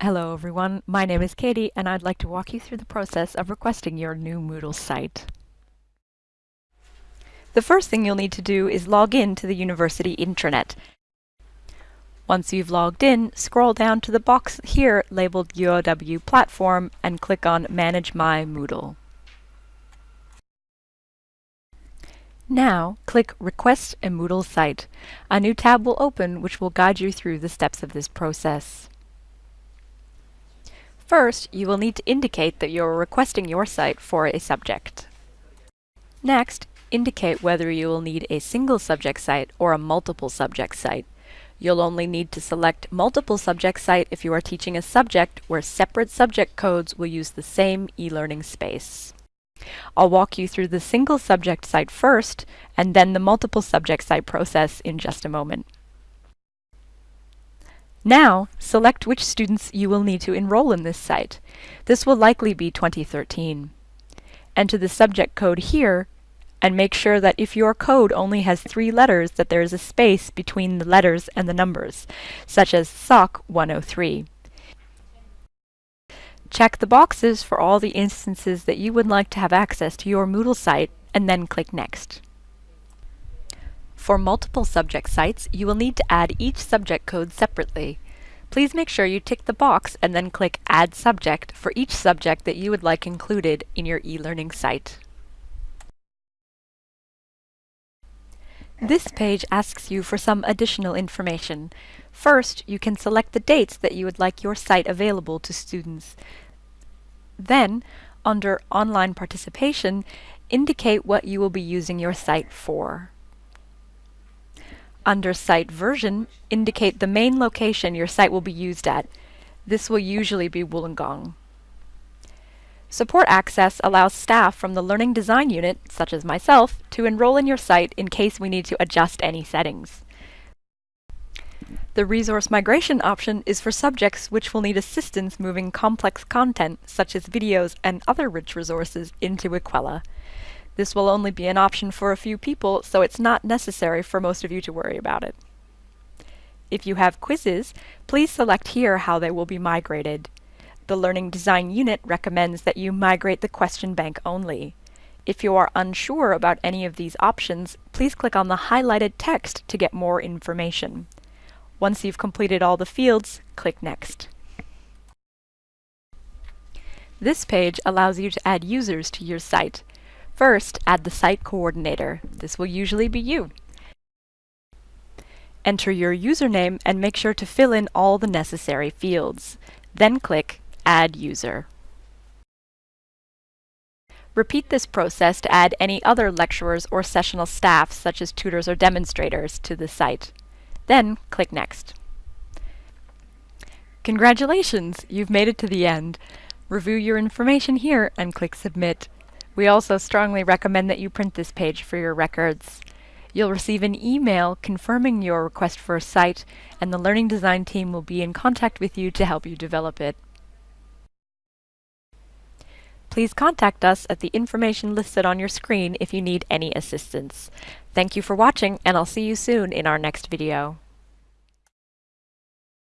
Hello everyone, my name is Katie and I'd like to walk you through the process of requesting your new Moodle site. The first thing you'll need to do is log in to the university intranet. Once you've logged in, scroll down to the box here labeled UOW Platform and click on Manage My Moodle. Now, click Request a Moodle Site. A new tab will open which will guide you through the steps of this process. First, you will need to indicate that you're requesting your site for a subject. Next, indicate whether you will need a single subject site or a multiple subject site. You'll only need to select multiple subject site if you are teaching a subject where separate subject codes will use the same e-learning space. I'll walk you through the single subject site first, and then the multiple subject site process in just a moment. Now, select which students you will need to enroll in this site. This will likely be 2013. Enter the subject code here, and make sure that if your code only has three letters that there is a space between the letters and the numbers, such as SOC 103. Check the boxes for all the instances that you would like to have access to your Moodle site, and then click Next. For multiple subject sites, you will need to add each subject code separately. Please make sure you tick the box and then click Add Subject for each subject that you would like included in your e-learning site. This page asks you for some additional information. First, you can select the dates that you would like your site available to students. Then, under Online Participation, indicate what you will be using your site for. Under Site Version, indicate the main location your site will be used at. This will usually be Wollongong. Support Access allows staff from the Learning Design Unit, such as myself, to enroll in your site in case we need to adjust any settings. The Resource Migration option is for subjects which will need assistance moving complex content, such as videos and other rich resources, into Equella. This will only be an option for a few people, so it's not necessary for most of you to worry about it. If you have quizzes, please select here how they will be migrated. The Learning Design Unit recommends that you migrate the question bank only. If you are unsure about any of these options, please click on the highlighted text to get more information. Once you've completed all the fields, click Next. This page allows you to add users to your site. First, add the site coordinator. This will usually be you. Enter your username and make sure to fill in all the necessary fields. Then click Add User. Repeat this process to add any other lecturers or sessional staff, such as tutors or demonstrators, to the site. Then click Next. Congratulations! You've made it to the end. Review your information here and click Submit. We also strongly recommend that you print this page for your records. You'll receive an email confirming your request for a site, and the Learning Design team will be in contact with you to help you develop it. Please contact us at the information listed on your screen if you need any assistance. Thank you for watching, and I'll see you soon in our next video.